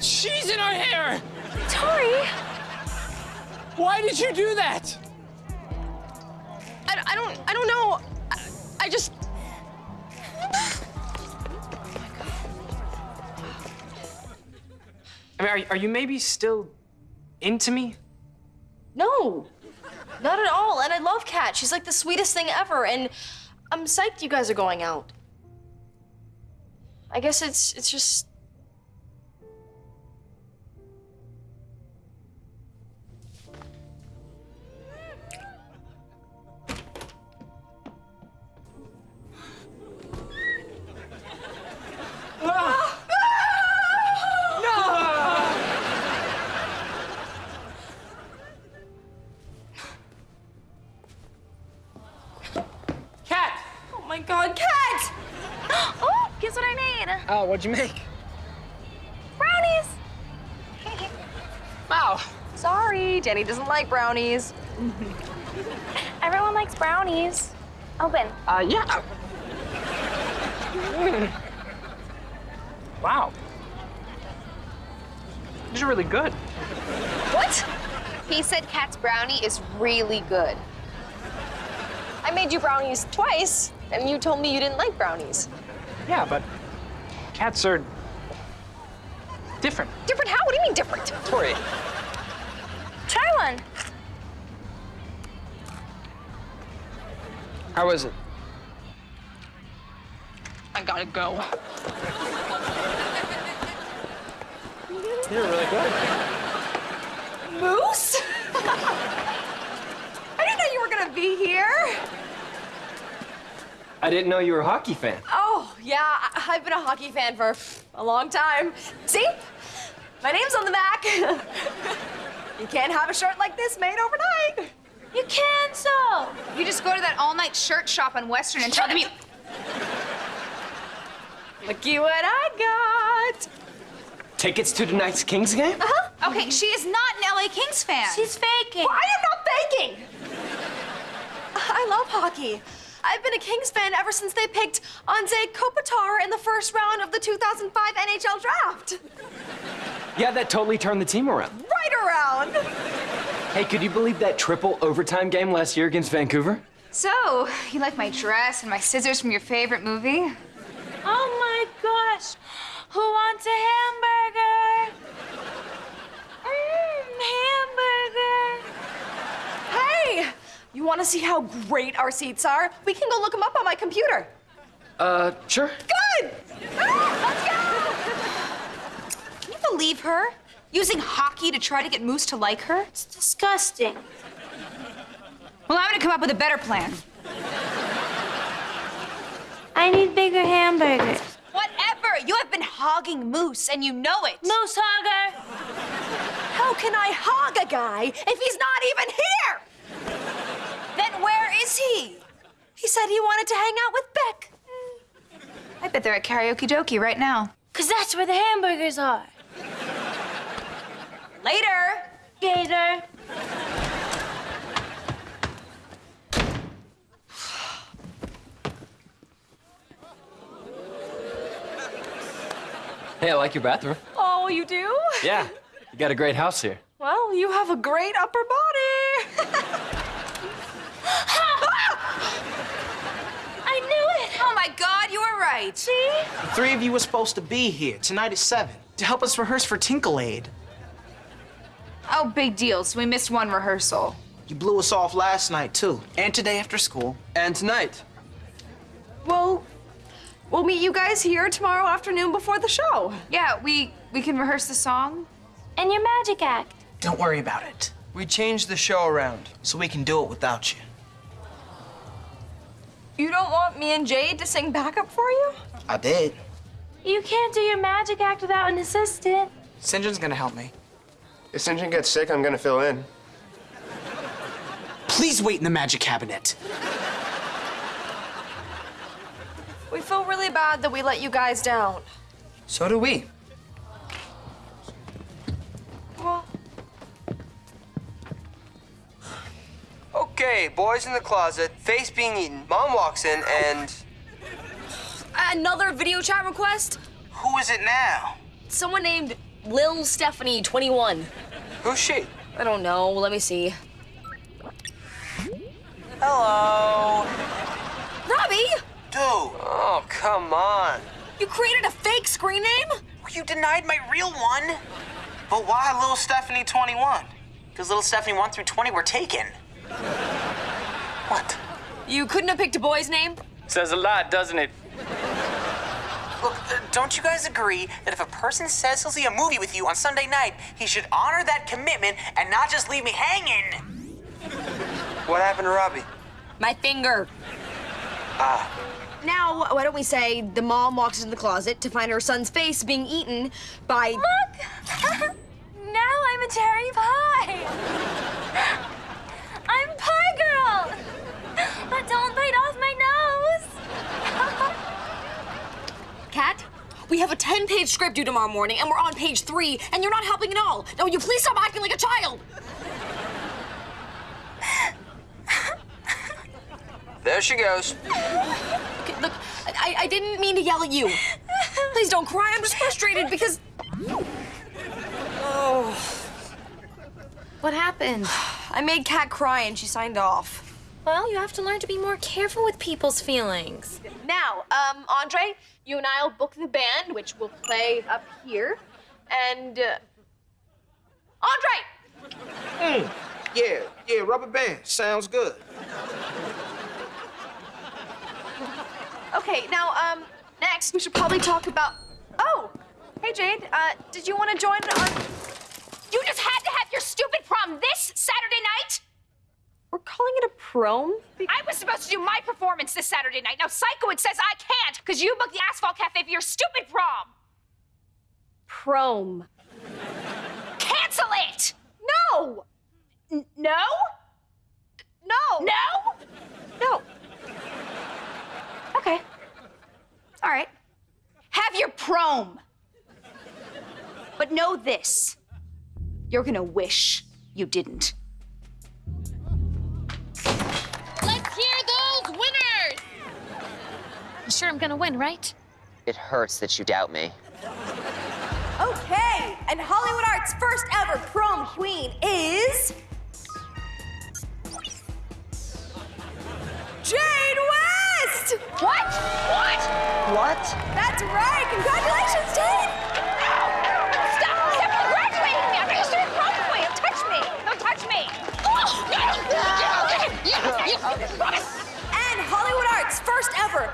cheese in our hair! Tori! Why did you do that? I, I don't, I don't know. I, I just. I mean, are, are you maybe still into me? No, not at all. And I love Cat. She's like the sweetest thing ever. And I'm psyched you guys are going out. I guess it's, it's just. Oh, what'd you make? Brownies. Wow. Sorry, Danny doesn't like brownies. Everyone likes brownies. Open. Uh, yeah. Mm. Wow. These are really good. What? He said Cat's brownie is really good. I made you brownies twice, and you told me you didn't like brownies. Yeah, but cats are different. Different how? What do you mean different? Tori. Try one. How is it? I gotta go. You're really good. Moose? I didn't know you were gonna be here. I didn't know you were a hockey fan. Oh, yeah, I- I've been a hockey fan for a long time. See? My name's on the back. you can't have a shirt like this made overnight. You can so. You just go to that all-night shirt shop on Western and tell them you. Looky what I got. Tickets to tonight's Kings game? Uh-huh. Okay, she is not an LA Kings fan. She's faking. I am not faking. I love hockey. I've been a Kings fan ever since they picked Anze Kopitar in the first round of the 2005 NHL draft. Yeah, that totally turned the team around. Right around. Hey, could you believe that triple overtime game last year against Vancouver? So, you like my dress and my scissors from your favorite movie? Oh my gosh. Who wants a hamburger? Mmm, hamburger. Hey, you want to see how great our seats are? We can go look them up on my computer. Uh, sure. Good. Ah, Can you believe her? Using hockey to try to get Moose to like her? It's disgusting. Well, I'm gonna come up with a better plan. I need bigger hamburgers. Whatever! You have been hogging Moose, and you know it. Moose hogger. How can I hog a guy if he's not even here? Then where is he? He said he wanted to hang out with Beck. I bet they're at Karaoke Dokie right now. Cause that's where the hamburgers are. Later. Gator. Hey, I like your bathroom. Oh, you do? Yeah, you got a great house here. Well, you have a great upper body. I knew it. Oh my God, you were right. See? The three of you were supposed to be here tonight at 7 to help us rehearse for Tinkle Aid. Oh, big deal. So we missed one rehearsal. You blew us off last night, too, and today after school. And tonight. well, we'll meet you guys here tomorrow afternoon before the show. Yeah, we we can rehearse the song. And your magic act. Don't worry about it, We changed the show around. so we can do it without you. You don't want me and Jade to sing backup for you? I did. You can't do your magic act without an assistant. Sinjin's gonna help me. If St. John gets sick, I'm gonna fill in. Please wait in the magic cabinet. We feel really bad that we let you guys down. So do we. Okay, boys in the closet, face being eaten. Mom walks in and. another video chat request? Who is it now? Someone named Lil Stephanie, 21. Who's she? I don't know. Let me see. Hello. Robbie, Dude, Oh, come on. you created a fake screen name? you denied my real one. But why little Stephanie 21? Because little Stephanie 1 through 20 were taken. What? You couldn't have picked a boy's name? Says a lot, doesn't it? Look, uh, don't you guys agree that if a person says he'll see a movie with you on Sunday night, he should honor that commitment and not just leave me hanging? What happened to Robbie? My finger. Ah. Now, why don't we say the mom walks into the closet to find her son's face being eaten by. Look! now I'm a cherry pie. I'm Pie Girl. But don't bite off my nose. Cat, we have a 10 page script due tomorrow morning, and we're on page three, and you're not helping at all. Now, will you please stop acting like a child? There she goes. Okay, look, I, I didn't mean to yell at you. Please don't cry. I'm just frustrated because. Oh. What happened? I made Cat cry and she signed off. Well, you have to learn to be more careful with people's feelings. Now, um, Andre, you and I'll book the band, which will play up here. And. Uh... Andre! Yeah, yeah, rubber band. Sounds good. Okay, now, um, next we should probably talk about. Oh! Hey, Jade, uh, did you want to join our. You just had to have your stupid prom this Saturday night? Calling it a prom? I was supposed to do my performance this Saturday night. Now, Sikowitz says I can't because you booked the Asphalt Cafe for your stupid prom. Prom. Cancel it! No! N- no? No! No? No. Okay. All right. Have your prom. But know this you're gonna wish you didn't. Sure I'm gonna win, right? It hurts that you doubt me. Okay, and Hollywood Arts first ever prom queen is. Jade West! What? What? What? That's right! Congratulations, Jade! Stop! Stop congratulating me! I'm not your prom queen! Don't touch me! Don't touch me! Oh, no! You, you, you, you, And Hollywood Arts first ever